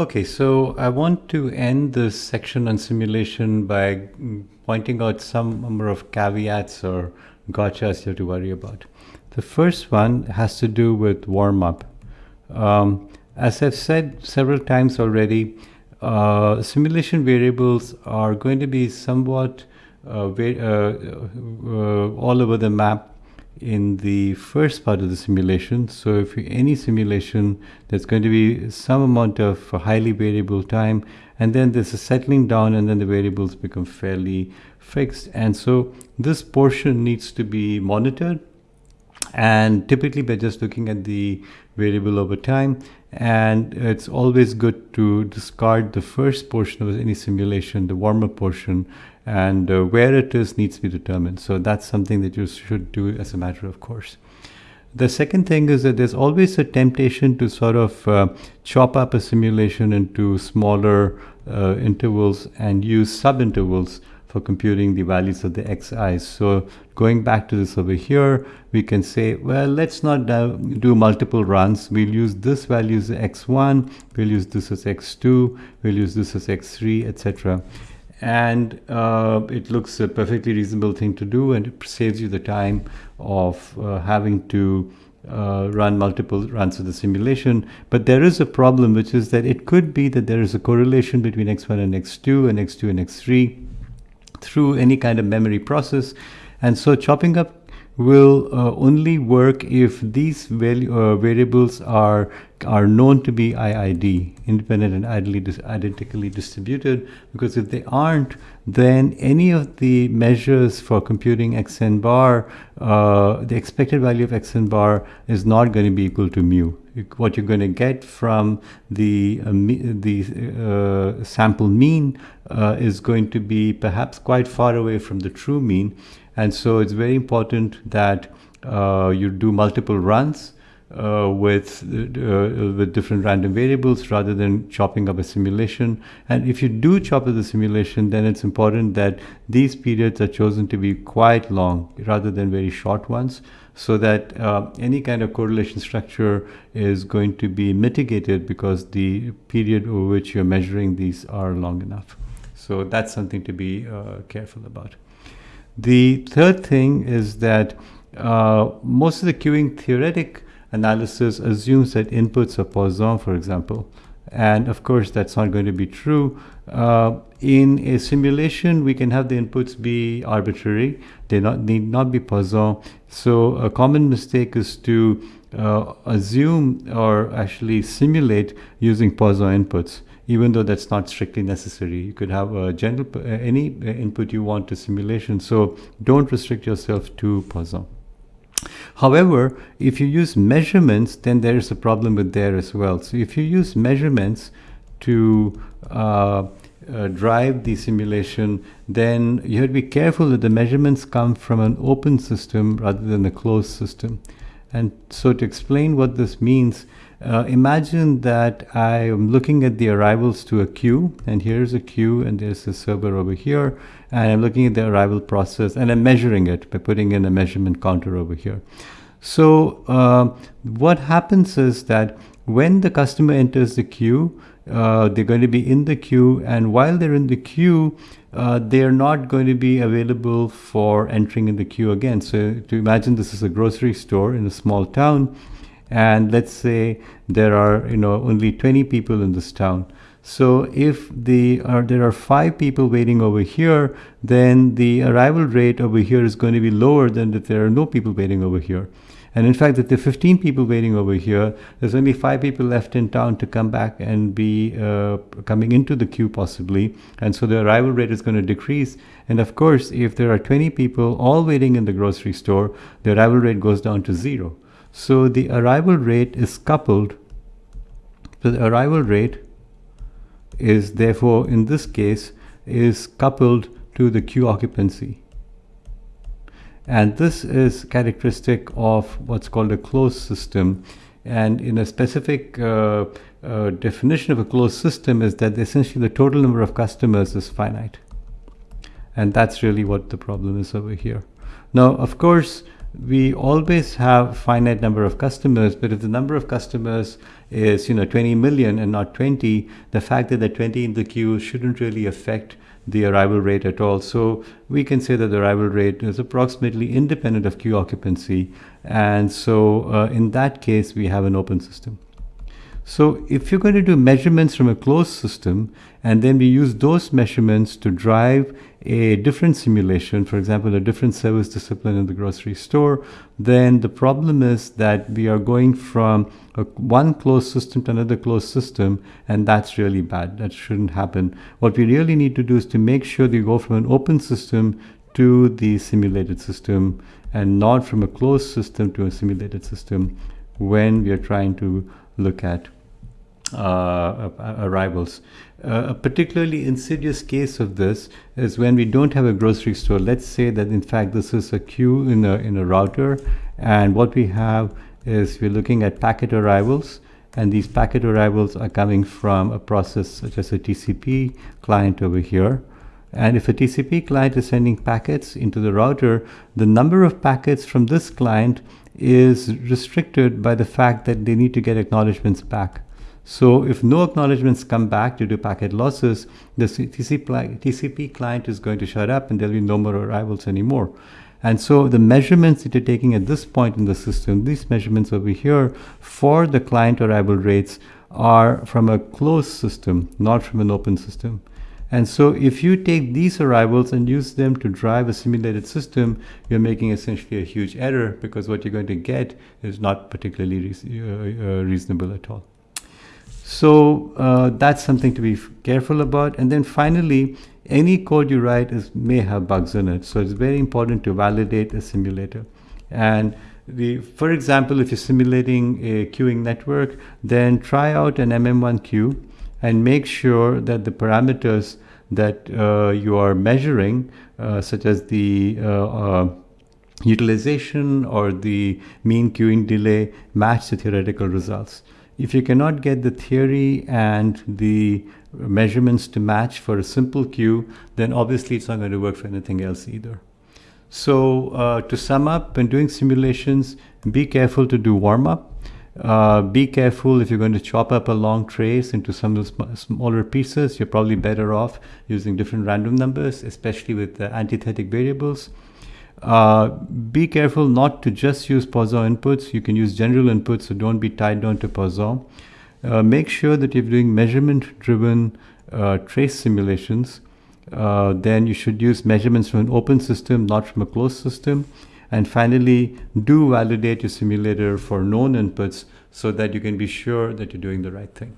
Okay, so I want to end this section on simulation by pointing out some number of caveats or gotchas you have to worry about. The first one has to do with warm-up. Um, as I've said several times already, uh, simulation variables are going to be somewhat uh, uh, uh, all over the map in the first part of the simulation. So if any simulation, there's going to be some amount of highly variable time, and then there's a settling down, and then the variables become fairly fixed. And so this portion needs to be monitored. And typically by just looking at the variable over time, and it's always good to discard the first portion of any simulation, the warm-up portion, and uh, where it is needs to be determined. So that's something that you should do as a matter of course. The second thing is that there's always a temptation to sort of uh, chop up a simulation into smaller uh, intervals and use subintervals for computing the values of the xi's. So going back to this over here, we can say, well, let's not do multiple runs. We'll use this value as x1, we'll use this as x2, we'll use this as x3, etc and uh, it looks a perfectly reasonable thing to do and it saves you the time of uh, having to uh, run multiple runs of the simulation. But there is a problem, which is that it could be that there is a correlation between x1 and x2 and x2 and x3 through any kind of memory process. And so chopping up will uh, only work if these value, uh, variables are are known to be IID, independent and ideally dis identically distributed, because if they aren't, then any of the measures for computing xn bar, uh, the expected value of xn bar is not going to be equal to mu. What you're going to get from the, uh, the uh, sample mean uh, is going to be perhaps quite far away from the true mean, and so it's very important that uh, you do multiple runs uh, with uh, with different random variables rather than chopping up a simulation. And if you do chop up the simulation, then it's important that these periods are chosen to be quite long rather than very short ones so that uh, any kind of correlation structure is going to be mitigated because the period over which you're measuring these are long enough. So that's something to be uh, careful about. The third thing is that uh, most of the queuing theoretic analysis assumes that inputs are Poisson, for example. And of course, that's not going to be true. Uh, in a simulation, we can have the inputs be arbitrary. They not, need not be Poisson. So a common mistake is to uh, assume or actually simulate using Poisson inputs even though that's not strictly necessary. You could have a general, uh, any uh, input you want to simulation. So don't restrict yourself to Poisson. However, if you use measurements, then there is a problem with there as well. So if you use measurements to uh, uh, drive the simulation, then you have to be careful that the measurements come from an open system rather than a closed system. And so to explain what this means, uh, imagine that I am looking at the arrivals to a queue, and here's a queue, and there's a server over here, and I'm looking at the arrival process, and I'm measuring it by putting in a measurement counter over here. So uh, what happens is that when the customer enters the queue, uh, they're going to be in the queue, and while they're in the queue, uh, they're not going to be available for entering in the queue again. So to imagine this is a grocery store in a small town, and let's say there are you know only 20 people in this town so if the uh, there are five people waiting over here then the arrival rate over here is going to be lower than if there are no people waiting over here and in fact, if there are 15 people waiting over here, there's only five people left in town to come back and be uh, coming into the queue possibly. And so the arrival rate is going to decrease. And of course, if there are 20 people all waiting in the grocery store, the arrival rate goes down to zero. So the arrival rate is coupled. So the arrival rate is therefore in this case is coupled to the queue occupancy. And this is characteristic of what's called a closed system. And in a specific uh, uh, definition of a closed system is that essentially the total number of customers is finite. And that's really what the problem is over here. Now, of course, we always have finite number of customers, but if the number of customers is you know 20 million and not 20, the fact that there are 20 in the queue shouldn't really affect the arrival rate at all. So we can say that the arrival rate is approximately independent of queue occupancy. And so uh, in that case, we have an open system. So if you're going to do measurements from a closed system, and then we use those measurements to drive a different simulation, for example, a different service discipline in the grocery store, then the problem is that we are going from a, one closed system to another closed system, and that's really bad. That shouldn't happen. What we really need to do is to make sure that we go from an open system to the simulated system and not from a closed system to a simulated system when we are trying to look at arrivals. Uh, a particularly insidious case of this is when we don't have a grocery store. Let's say that in fact this is a queue in a, in a router and what we have is we're looking at packet arrivals and these packet arrivals are coming from a process such as a TCP client over here. And if a TCP client is sending packets into the router, the number of packets from this client is restricted by the fact that they need to get acknowledgements back. So if no acknowledgements come back due to packet losses, the TCP client is going to shut up and there'll be no more arrivals anymore. And so the measurements that you're taking at this point in the system, these measurements over here for the client arrival rates are from a closed system, not from an open system. And so if you take these arrivals and use them to drive a simulated system, you're making essentially a huge error because what you're going to get is not particularly uh, uh, reasonable at all. So uh, that's something to be careful about. And then finally, any code you write is, may have bugs in it. So it's very important to validate a simulator. And the, for example, if you're simulating a queuing network, then try out an MM1 queue and make sure that the parameters that uh, you are measuring, uh, such as the uh, uh, utilization or the mean queuing delay, match the theoretical results. If you cannot get the theory and the measurements to match for a simple queue, then obviously it's not going to work for anything else either. So uh, to sum up, when doing simulations, be careful to do warm-up. Uh, be careful if you're going to chop up a long trace into some sm smaller pieces. You're probably better off using different random numbers, especially with uh, antithetic variables. Uh, be careful not to just use Poisson inputs. You can use general inputs, so don't be tied down to Poisson. Uh, make sure that you're doing measurement-driven uh, trace simulations. Uh, then you should use measurements from an open system, not from a closed system. And finally, do validate your simulator for known inputs so that you can be sure that you're doing the right thing.